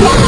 Yeah.